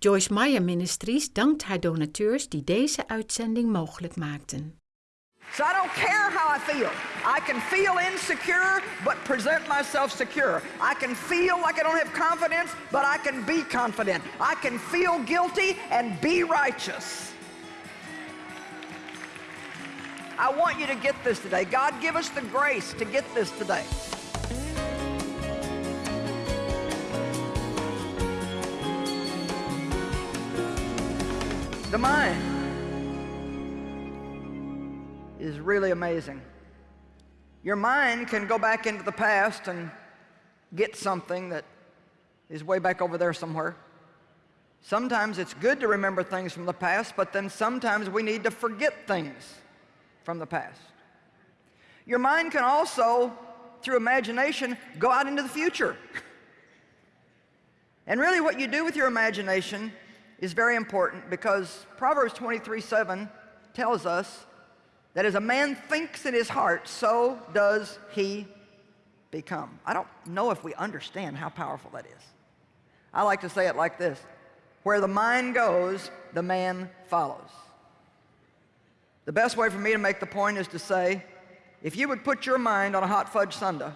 Joyce Meyer Ministries dankt haar donateurs die deze uitzending mogelijk maakten. So I don't care how I feel. I can feel insecure, but present myself secure. I can feel like I don't have confidence, but I can be confident. I can feel guilty and be righteous. I want you to get this today. God give us the grace to get this today. The mind is really amazing. Your mind can go back into the past and get something that is way back over there somewhere. Sometimes it's good to remember things from the past, but then sometimes we need to forget things from the past. Your mind can also, through imagination, go out into the future. and really what you do with your imagination is very important because Proverbs 23, 7 tells us that as a man thinks in his heart, so does he become. I don't know if we understand how powerful that is. I like to say it like this. Where the mind goes, the man follows. The best way for me to make the point is to say, if you would put your mind on a hot fudge sundae,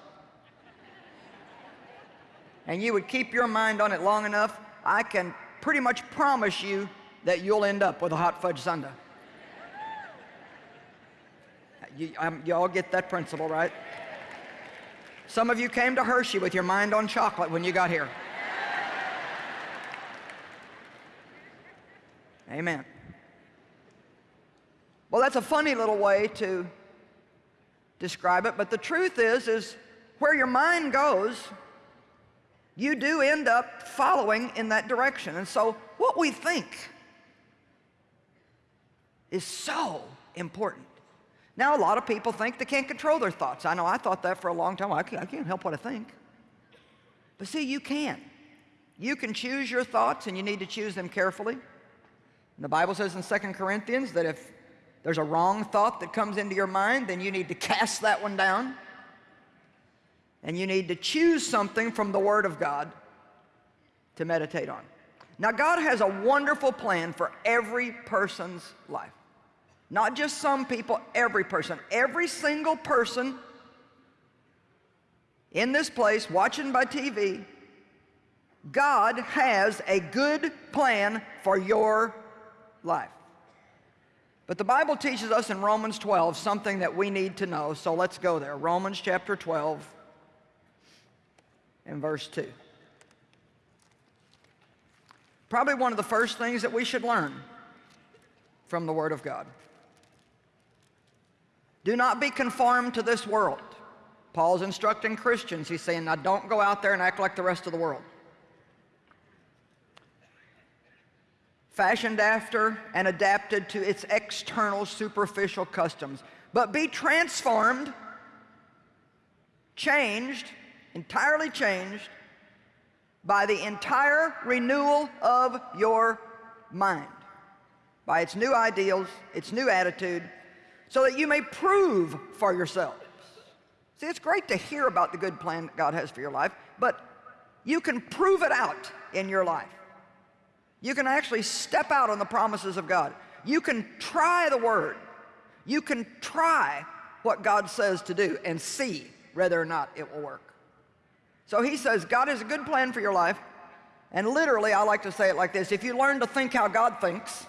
and you would keep your mind on it long enough, I can pretty much promise you that you'll end up with a hot fudge sundae. You, um, you all get that principle, right? Some of you came to Hershey with your mind on chocolate when you got here. Amen. Well, that's a funny little way to describe it, but the truth is, is where your mind goes, you do end up following in that direction. And so what we think is so important. Now, a lot of people think they can't control their thoughts. I know I thought that for a long time. I can't, I can't help what I think. But see, you can. You can choose your thoughts, and you need to choose them carefully. And the Bible says in 2 Corinthians that if there's a wrong thought that comes into your mind, then you need to cast that one down. And you need to choose something from the Word of God to meditate on. Now, God has a wonderful plan for every person's life. Not just some people, every person. Every single person in this place, watching by TV, God has a good plan for your life. But the Bible teaches us in Romans 12 something that we need to know, so let's go there. Romans chapter 12 and verse 2. Probably one of the first things that we should learn from the Word of God. Do not be conformed to this world. Paul's instructing Christians. He's saying, now don't go out there and act like the rest of the world. Fashioned after and adapted to its external superficial customs. But be transformed, changed, entirely changed by the entire renewal of your mind. By its new ideals, its new attitude, so that you may prove for yourselves. See, it's great to hear about the good plan that God has for your life, but you can prove it out in your life. You can actually step out on the promises of God. You can try the Word. You can try what God says to do and see whether or not it will work. So he says, God has a good plan for your life. And literally, I like to say it like this. If you learn to think how God thinks,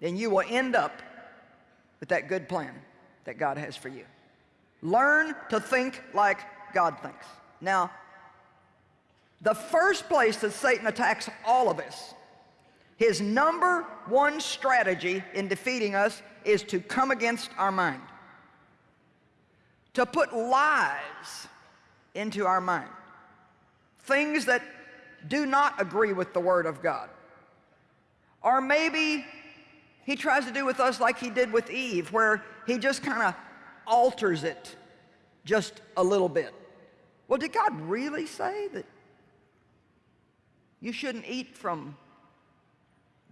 then you will end up with that good plan that God has for you. Learn to think like God thinks. Now, the first place that Satan attacks all of us, his number one strategy in defeating us is to come against our mind. To put lies into our mind. Things that do not agree with the Word of God. Or maybe he tries to do with us like he did with Eve, where he just kind of alters it just a little bit. Well, did God really say that you shouldn't eat from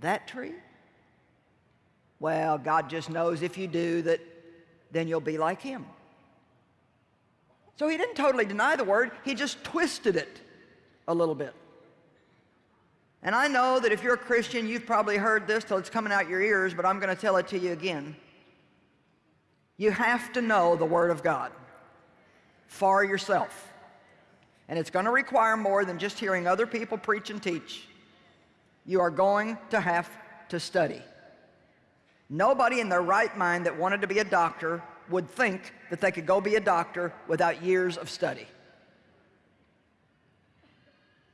that tree? Well, God just knows if you do that, then you'll be like him. So he didn't totally deny the word, he just twisted it a little bit. And I know that if you're a Christian, you've probably heard this till it's coming out your ears, but I'm going to tell it to you again. You have to know the Word of God for yourself. And it's going to require more than just hearing other people preach and teach. You are going to have to study. Nobody in their right mind that wanted to be a doctor would think that they could go be a doctor without years of study.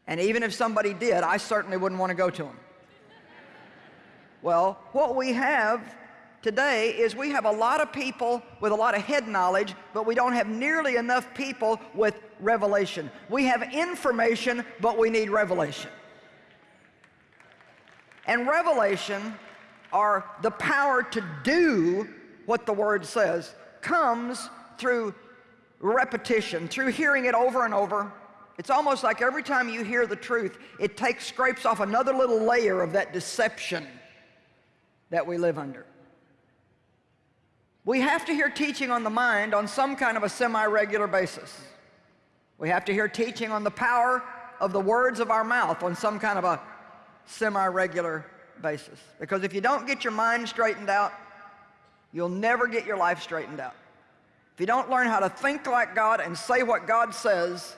And even if somebody did, I certainly wouldn't want to go to them. Well, what we have today is we have a lot of people with a lot of head knowledge, but we don't have nearly enough people with revelation. We have information, but we need revelation. And revelation, are the power to do what the Word says, comes through repetition, through hearing it over and over, it's almost like every time you hear the truth, it takes, scrapes off another little layer of that deception that we live under. We have to hear teaching on the mind on some kind of a semi-regular basis. We have to hear teaching on the power of the words of our mouth on some kind of a semi-regular basis. Because if you don't get your mind straightened out, you'll never get your life straightened out. If you don't learn how to think like God and say what God says,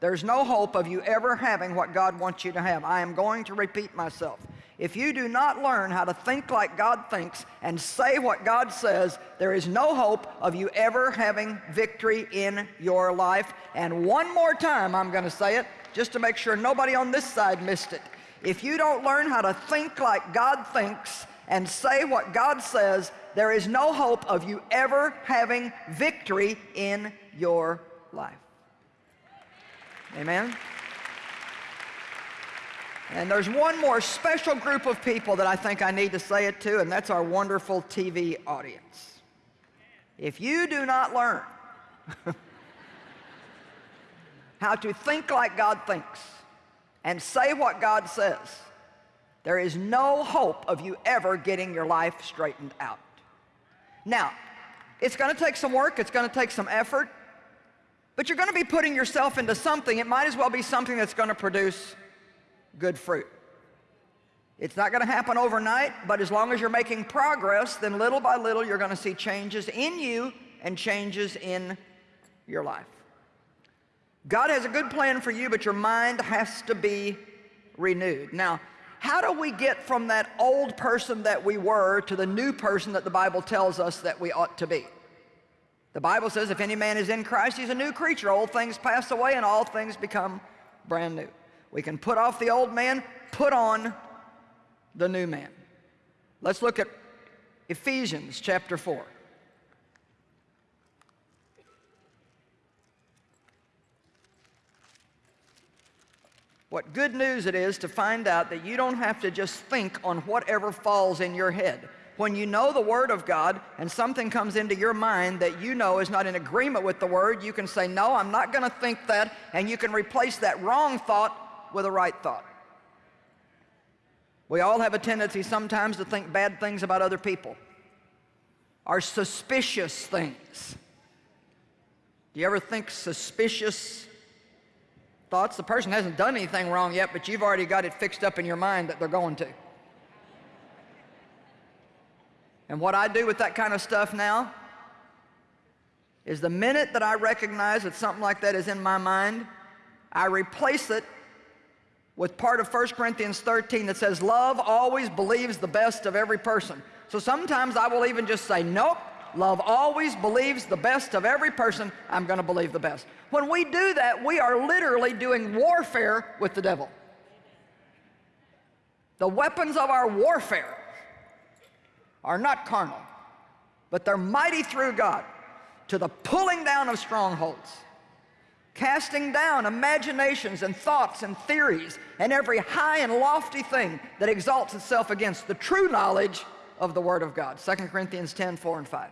there's no hope of you ever having what God wants you to have. I am going to repeat myself. If you do not learn how to think like God thinks and say what God says, there is no hope of you ever having victory in your life. And one more time, I'm going to say it, just to make sure nobody on this side missed it. If you don't learn how to think like God thinks and say what God says, there is no hope of you ever having victory in your life. Amen? And there's one more special group of people that I think I need to say it to, and that's our wonderful TV audience. If you do not learn how to think like God thinks and say what God says, there is no hope of you ever getting your life straightened out. Now, it's going to take some work, it's going to take some effort, but you're going to be putting yourself into something. It might as well be something that's going to produce good fruit. It's not going to happen overnight, but as long as you're making progress, then little by little you're going to see changes in you and changes in your life. God has a good plan for you, but your mind has to be renewed. Now, how do we get from that old person that we were to the new person that the Bible tells us that we ought to be? The Bible says if any man is in Christ, he's a new creature. Old things pass away and all things become brand new. We can put off the old man, put on the new man. Let's look at Ephesians chapter 4. What good news it is to find out that you don't have to just think on whatever falls in your head when you know the Word of God and something comes into your mind that you know is not in agreement with the Word, you can say, no, I'm not going to think that, and you can replace that wrong thought with a right thought. We all have a tendency sometimes to think bad things about other people, or suspicious things. Do you ever think suspicious thoughts? The person hasn't done anything wrong yet, but you've already got it fixed up in your mind that they're going to. And what I do with that kind of stuff now is the minute that I recognize that something like that is in my mind, I replace it with part of 1 Corinthians 13 that says, love always believes the best of every person. So sometimes I will even just say, nope, love always believes the best of every person. I'm going to believe the best. When we do that, we are literally doing warfare with the devil. The weapons of our warfare are not carnal, but they're mighty through God to the pulling down of strongholds, casting down imaginations and thoughts and theories and every high and lofty thing that exalts itself against the true knowledge of the Word of God. 2 Corinthians 10, 4 and 5.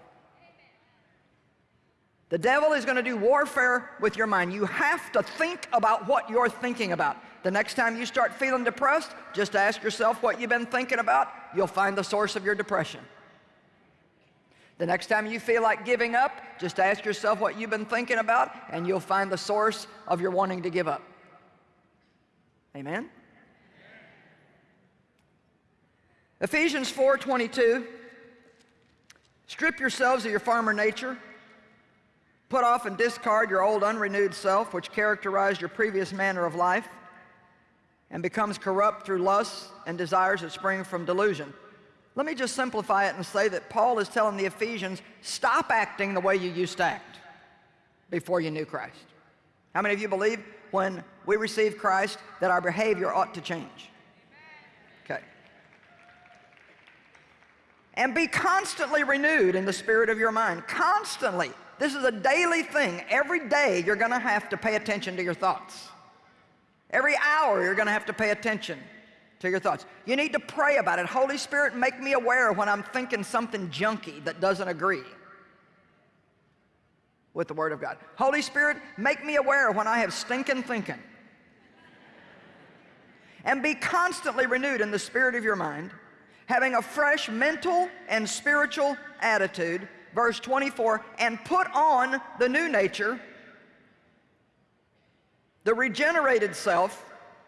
The devil is going to do warfare with your mind. You have to think about what you're thinking about. The next time you start feeling depressed, just ask yourself what you've been thinking about. You'll find the source of your depression. The next time you feel like giving up, just ask yourself what you've been thinking about, and you'll find the source of your wanting to give up. Amen? Ephesians 4:22 Strip yourselves of your former nature. Put off and discard your old unrenewed self which characterized your previous manner of life and becomes corrupt through lusts and desires that spring from delusion. Let me just simplify it and say that Paul is telling the Ephesians, stop acting the way you used to act before you knew Christ. How many of you believe when we receive Christ that our behavior ought to change? Okay. And be constantly renewed in the spirit of your mind. Constantly. This is a daily thing. Every day you're going to have to pay attention to your thoughts. Every hour you're going to have to pay attention to your thoughts. You need to pray about it. Holy Spirit, make me aware when I'm thinking something junky that doesn't agree with the Word of God. Holy Spirit, make me aware when I have stinking thinking. and be constantly renewed in the spirit of your mind, having a fresh mental and spiritual attitude, verse 24, and put on the new nature, the regenerated self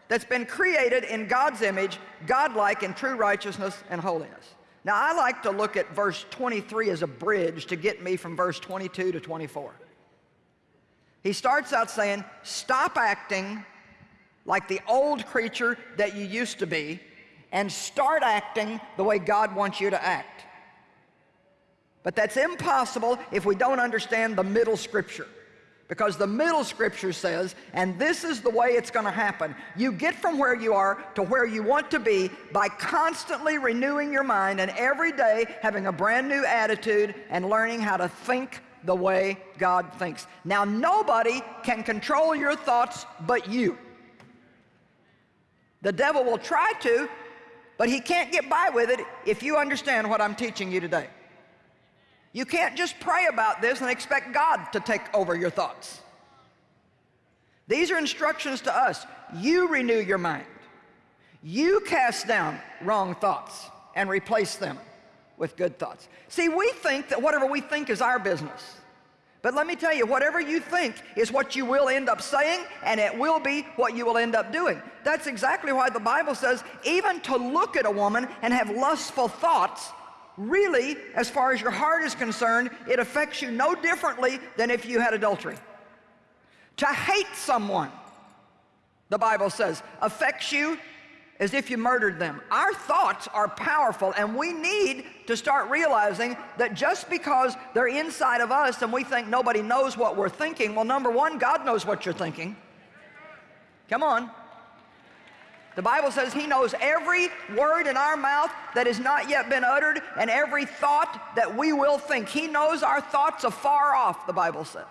that's been created in God's image, godlike in true righteousness and holiness. Now, I like to look at verse 23 as a bridge to get me from verse 22 to 24. He starts out saying, stop acting like the old creature that you used to be and start acting the way God wants you to act. But that's impossible if we don't understand the middle scripture. Because the middle scripture says, and this is the way it's going to happen. You get from where you are to where you want to be by constantly renewing your mind and every day having a brand new attitude and learning how to think the way God thinks. Now, nobody can control your thoughts but you. The devil will try to, but he can't get by with it if you understand what I'm teaching you today. You can't just pray about this and expect God to take over your thoughts. These are instructions to us. You renew your mind. You cast down wrong thoughts and replace them with good thoughts. See, we think that whatever we think is our business. But let me tell you, whatever you think is what you will end up saying, and it will be what you will end up doing. That's exactly why the Bible says, even to look at a woman and have lustful thoughts really, as far as your heart is concerned, it affects you no differently than if you had adultery. To hate someone, the Bible says, affects you as if you murdered them. Our thoughts are powerful and we need to start realizing that just because they're inside of us and we think nobody knows what we're thinking, well, number one, God knows what you're thinking. Come on. The Bible says he knows every word in our mouth that has not yet been uttered and every thought that we will think. He knows our thoughts afar off, the Bible says.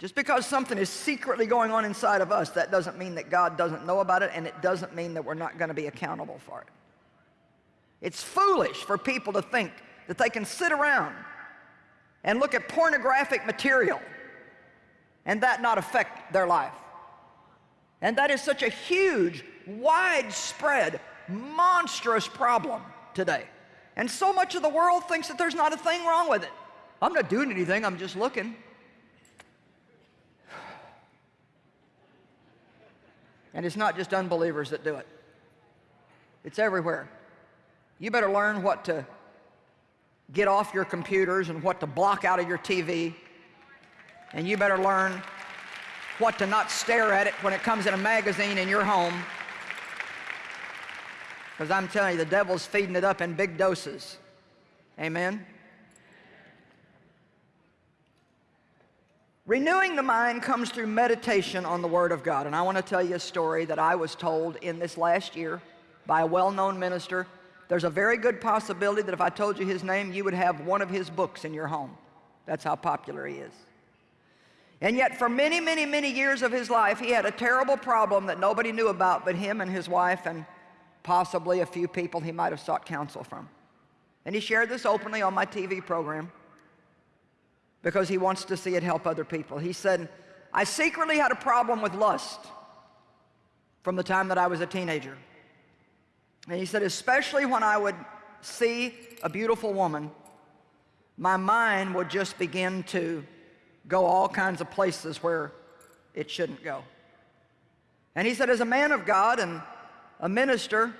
Just because something is secretly going on inside of us, that doesn't mean that God doesn't know about it and it doesn't mean that we're not going to be accountable for it. It's foolish for people to think that they can sit around and look at pornographic material and that not affect their life. And that is such a huge, widespread, monstrous problem today. And so much of the world thinks that there's not a thing wrong with it. I'm not doing anything, I'm just looking. And it's not just unbelievers that do it. It's everywhere. You better learn what to get off your computers and what to block out of your TV. And you better learn what to not stare at it when it comes in a magazine in your home. Because I'm telling you, the devil's feeding it up in big doses. Amen? Renewing the mind comes through meditation on the Word of God. And I want to tell you a story that I was told in this last year by a well-known minister. There's a very good possibility that if I told you his name, you would have one of his books in your home. That's how popular he is. And yet for many, many, many years of his life, he had a terrible problem that nobody knew about but him and his wife and possibly a few people he might have sought counsel from. And he shared this openly on my TV program because he wants to see it help other people. He said, I secretly had a problem with lust from the time that I was a teenager. And he said, especially when I would see a beautiful woman, my mind would just begin to go all kinds of places where it shouldn't go. And he said, as a man of God and a minister,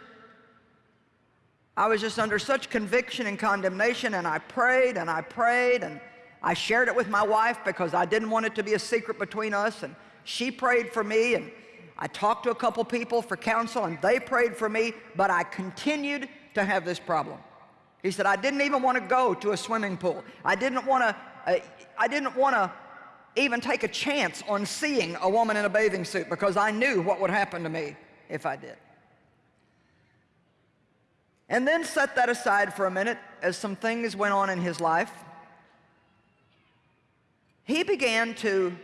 I was just under such conviction and condemnation, and I prayed and I prayed, and I shared it with my wife because I didn't want it to be a secret between us, and she prayed for me, and I talked to a couple people for counsel, and they prayed for me, but I continued to have this problem. He said, I didn't even want to go to a swimming pool. I didn't want to, I didn't want to even take a chance on seeing a woman in a bathing suit because I knew what would happen to me if I did. And then set that aside for a minute as some things went on in his life. He began to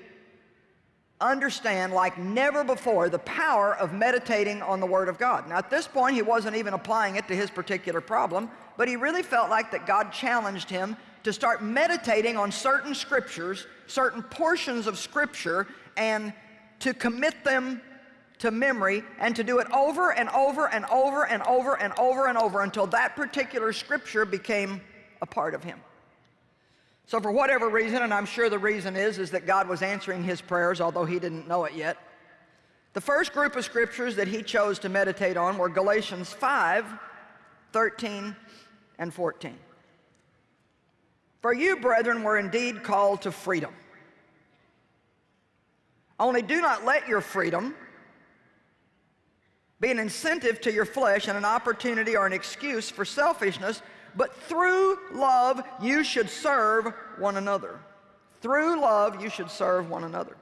understand like never before the power of meditating on the Word of God. Now at this point he wasn't even applying it to his particular problem, but he really felt like that God challenged him to start meditating on certain scriptures, certain portions of scripture, and to commit them to memory and to do it over and over and over and over and over and over until that particular scripture became a part of him. So for whatever reason, and I'm sure the reason is, is that God was answering his prayers, although he didn't know it yet. The first group of scriptures that he chose to meditate on were Galatians 5, 13, and 14. For you, brethren, were indeed called to freedom. Only do not let your freedom be an incentive to your flesh and an opportunity or an excuse for selfishness, but through love you should serve one another. Through love you should serve one another.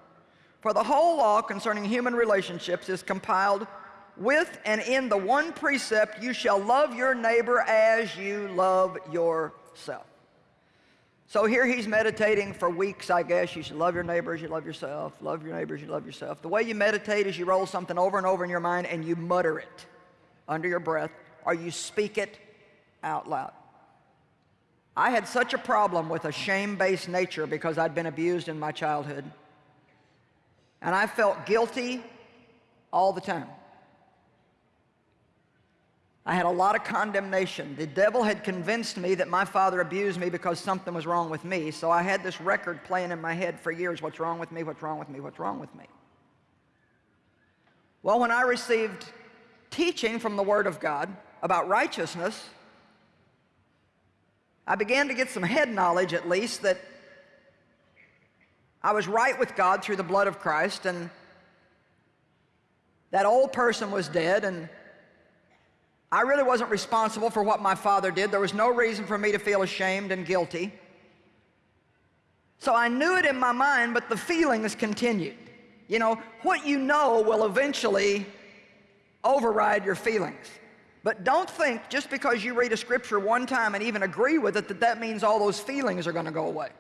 For the whole law concerning human relationships is compiled with and in the one precept, you shall love your neighbor as you love yourself. So here he's meditating for weeks, I guess. You should love your neighbors, you love yourself. Love your neighbors, you love yourself. The way you meditate is you roll something over and over in your mind and you mutter it under your breath or you speak it out loud. I had such a problem with a shame-based nature because I'd been abused in my childhood. And I felt guilty all the time. I had a lot of condemnation. The devil had convinced me that my father abused me because something was wrong with me. So I had this record playing in my head for years. What's wrong with me? What's wrong with me? What's wrong with me? Well, when I received teaching from the Word of God about righteousness, I began to get some head knowledge at least that I was right with God through the blood of Christ and that old person was dead and I really wasn't responsible for what my father did. There was no reason for me to feel ashamed and guilty. So I knew it in my mind, but the feelings continued. You know, what you know will eventually override your feelings. But don't think just because you read a scripture one time and even agree with it that that means all those feelings are going to go away.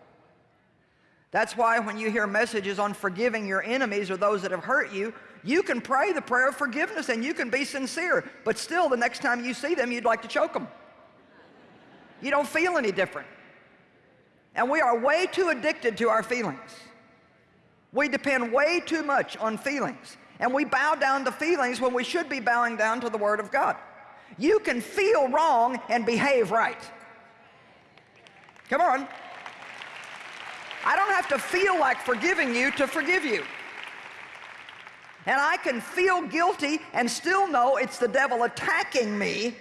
That's why when you hear messages on forgiving your enemies or those that have hurt you, you can pray the prayer of forgiveness and you can be sincere, but still the next time you see them, you'd like to choke them. You don't feel any different. And we are way too addicted to our feelings. We depend way too much on feelings. And we bow down to feelings when we should be bowing down to the Word of God. You can feel wrong and behave right. Come on. I don't have to feel like forgiving you to forgive you. And I can feel guilty and still know it's the devil attacking me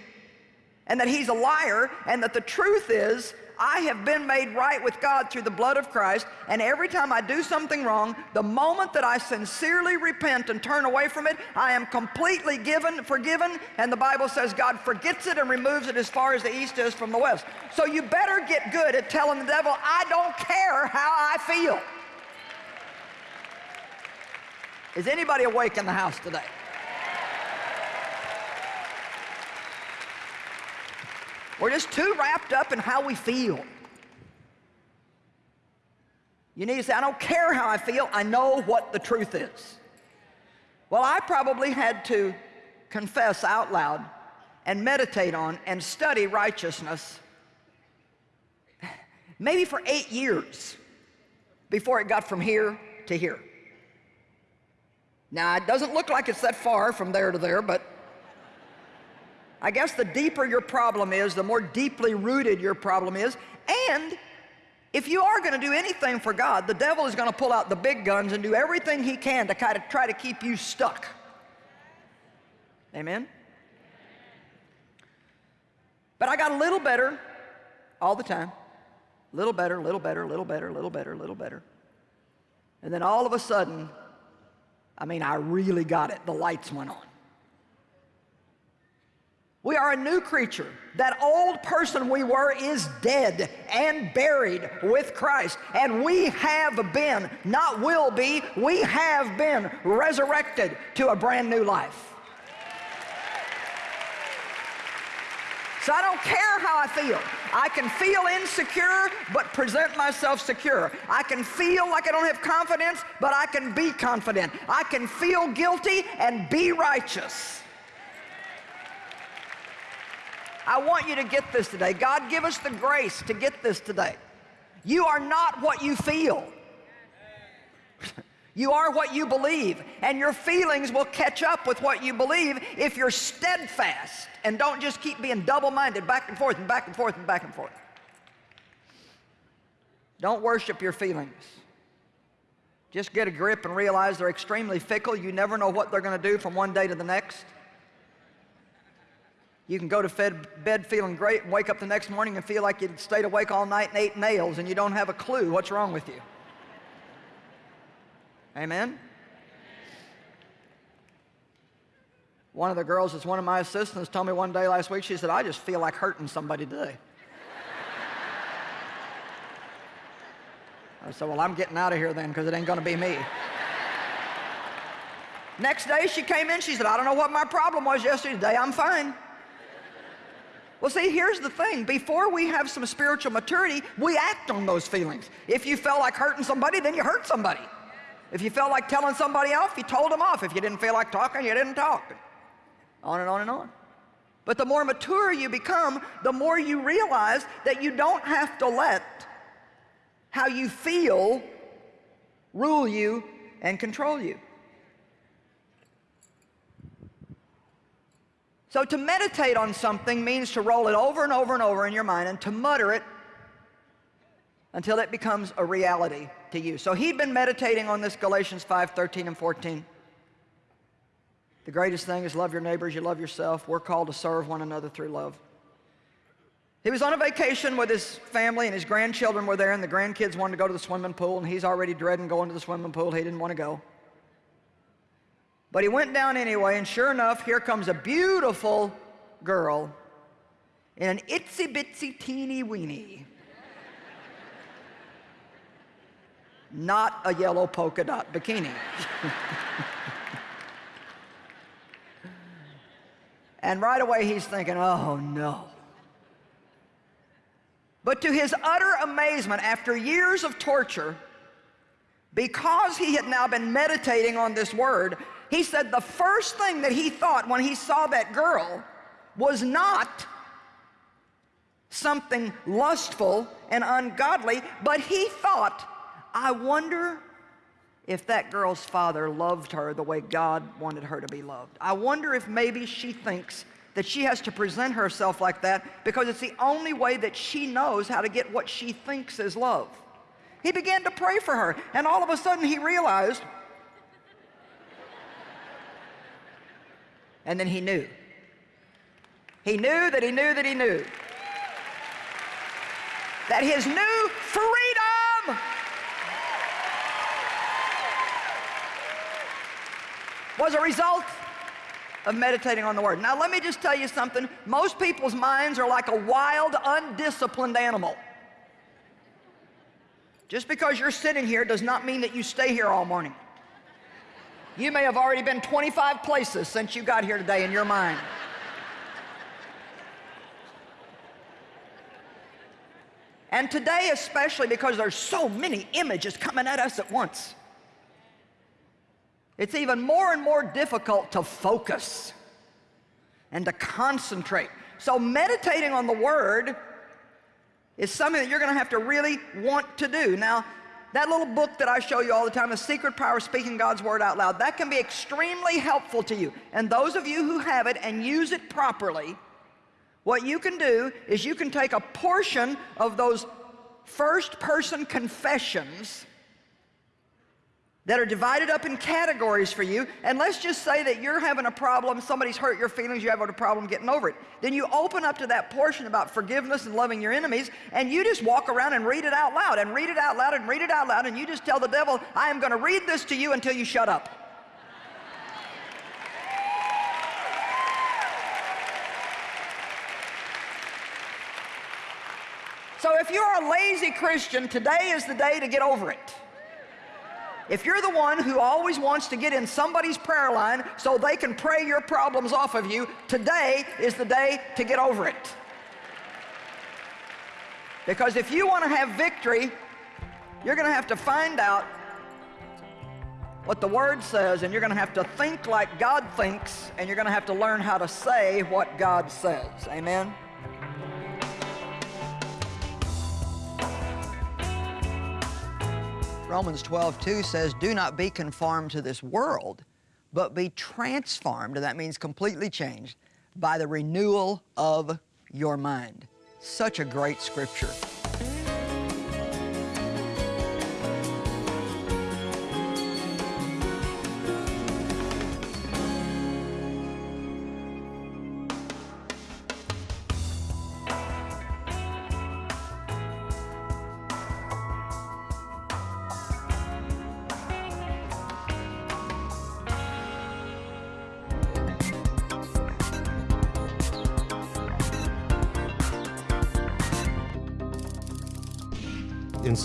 and that he's a liar and that the truth is I have been made right with God through the blood of Christ and every time I do something wrong the moment that I sincerely repent and turn away from it I am completely given forgiven and the Bible says God forgets it and removes it as far as the east is from the west so you better get good at telling the devil I don't care how I feel is anybody awake in the house today? We're just too wrapped up in how we feel. You need to say, I don't care how I feel, I know what the truth is. Well, I probably had to confess out loud and meditate on and study righteousness maybe for eight years before it got from here to here. Now, it doesn't look like it's that far from there to there, but I guess the deeper your problem is, the more deeply rooted your problem is. And if you are going to do anything for God, the devil is going to pull out the big guns and do everything he can to kind of try to keep you stuck. Amen? But I got a little better all the time. Little better, little better, little better, little better, little better. And then all of a sudden, I mean, I really got it. The lights went on. We are a new creature. That old person we were is dead and buried with Christ. And we have been, not will be, we have been resurrected to a brand new life. So I don't care how I feel. I can feel insecure, but present myself secure. I can feel like I don't have confidence, but I can be confident. I can feel guilty and be righteous. I want you to get this today. God, give us the grace to get this today. You are not what you feel. You are what you believe, and your feelings will catch up with what you believe if you're steadfast and don't just keep being double-minded back and forth and back and forth and back and forth. Don't worship your feelings. Just get a grip and realize they're extremely fickle. You never know what they're going to do from one day to the next. You can go to bed feeling great and wake up the next morning and feel like you stayed awake all night and ate nails and you don't have a clue what's wrong with you. Amen? One of the girls that's one of my assistants told me one day last week, she said, I just feel like hurting somebody today. I said, well, I'm getting out of here then because it ain't going to be me. Next day she came in, she said, I don't know what my problem was yesterday. Today I'm fine. Well, see, here's the thing. Before we have some spiritual maturity, we act on those feelings. If you felt like hurting somebody, then you hurt somebody. If you felt like telling somebody off, you told them off. If you didn't feel like talking, you didn't talk. On and on and on. But the more mature you become, the more you realize that you don't have to let how you feel rule you and control you. So to meditate on something means to roll it over and over and over in your mind and to mutter it until it becomes a reality to you. So he'd been meditating on this Galatians 5, 13 and 14. The greatest thing is love your neighbors, you love yourself. We're called to serve one another through love. He was on a vacation with his family and his grandchildren were there and the grandkids wanted to go to the swimming pool and he's already dreading going to the swimming pool. He didn't want to go. But he went down anyway and sure enough, here comes a beautiful girl in an itsy bitsy teeny weeny not a yellow polka dot bikini. and right away he's thinking, oh no. But to his utter amazement, after years of torture, because he had now been meditating on this word, he said the first thing that he thought when he saw that girl was not something lustful and ungodly, but he thought I wonder if that girl's father loved her the way God wanted her to be loved. I wonder if maybe she thinks that she has to present herself like that because it's the only way that she knows how to get what she thinks is love. He began to pray for her, and all of a sudden he realized, and then he knew. He knew that he knew that he knew that his new freedom was a result of meditating on the Word. Now, let me just tell you something. Most people's minds are like a wild, undisciplined animal. Just because you're sitting here does not mean that you stay here all morning. You may have already been 25 places since you got here today in your mind. And today especially because there's so many images coming at us at once. It's even more and more difficult to focus and to concentrate. So meditating on the Word is something that you're going to have to really want to do. Now, that little book that I show you all the time, The Secret Power of Speaking God's Word Out Loud, that can be extremely helpful to you. And those of you who have it and use it properly, what you can do is you can take a portion of those first person confessions that are divided up in categories for you. And let's just say that you're having a problem, somebody's hurt your feelings, you have a problem getting over it. Then you open up to that portion about forgiveness and loving your enemies, and you just walk around and read it out loud, and read it out loud, and read it out loud, and you just tell the devil, I am going to read this to you until you shut up. So if you're a lazy Christian, today is the day to get over it. If you're the one who always wants to get in somebody's prayer line so they can pray your problems off of you, today is the day to get over it. Because if you want to have victory, you're going to have to find out what the Word says, and you're going to have to think like God thinks, and you're going to have to learn how to say what God says. Amen? Romans 12, 2 says, Do not be conformed to this world, but be transformed, and that means completely changed, by the renewal of your mind. Such a great scripture.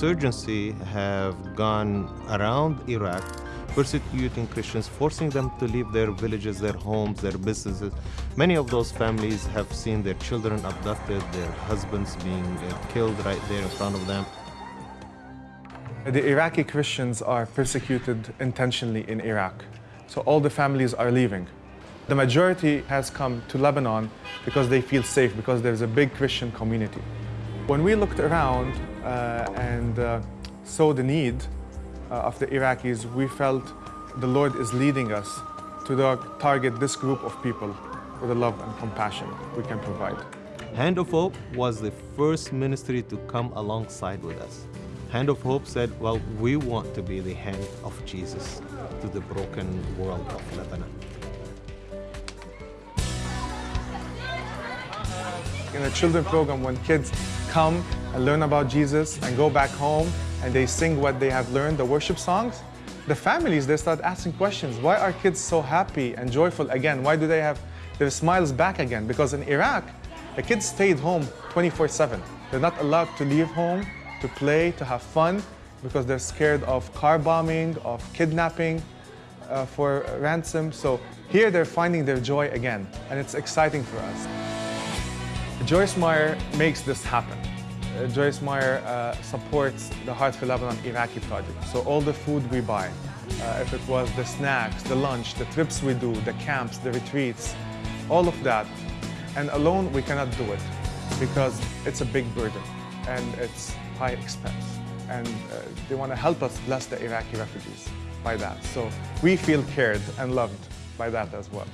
Insurgency have gone around Iraq persecuting Christians, forcing them to leave their villages, their homes, their businesses. Many of those families have seen their children abducted, their husbands being uh, killed right there in front of them. The Iraqi Christians are persecuted intentionally in Iraq. So all the families are leaving. The majority has come to Lebanon because they feel safe, because there's a big Christian community. When we looked around and uh, saw the need uh, of the Iraqis, we felt the Lord is leading us to target this group of people with the love and compassion we can provide. Hand of Hope was the first ministry to come alongside with us. Hand of Hope said, well, we want to be the hand of Jesus to the broken world of Lebanon. In a children program, when kids come and learn about Jesus and go back home and they sing what they have learned, the worship songs, the families, they start asking questions. Why are kids so happy and joyful again? Why do they have their smiles back again? Because in Iraq, the kids stayed home 24-7. They're not allowed to leave home, to play, to have fun, because they're scared of car bombing, of kidnapping uh, for ransom. So here they're finding their joy again, and it's exciting for us. Joyce Meyer makes this happen. Uh, Joyce Meyer uh, supports the Heart for Lebanon Iraqi project. So all the food we buy, uh, if it was the snacks, the lunch, the trips we do, the camps, the retreats, all of that. And alone we cannot do it because it's a big burden and it's high expense. And uh, they want to help us bless the Iraqi refugees by that. So we feel cared and loved by that as well.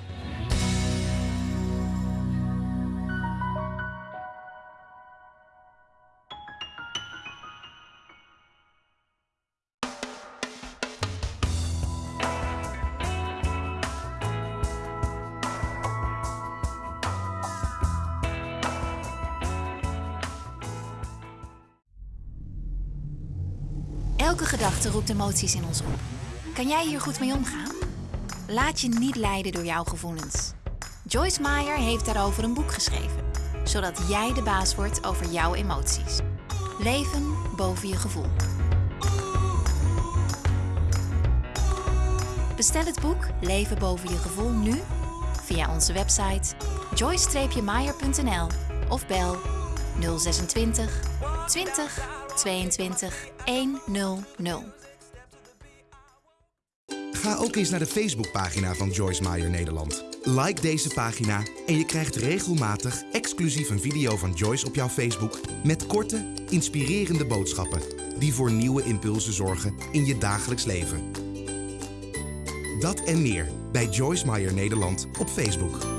Elke gedachte roept emoties in ons op. Kan jij hier goed mee omgaan? Laat je niet leiden door jouw gevoelens. Joyce Meyer heeft daarover een boek geschreven, zodat jij de baas wordt over jouw emoties. Leven boven je gevoel. Bestel het boek Leven boven je gevoel nu via onze website joyce-meyer.nl of bel 026 20 22 100. Ga ook eens naar de Facebookpagina van Joyce Meyer Nederland. Like deze pagina en je krijgt regelmatig exclusief een video van Joyce op jouw Facebook met korte, inspirerende boodschappen die voor nieuwe impulsen zorgen in je dagelijks leven. Dat en meer bij Joyce Meyer Nederland op Facebook.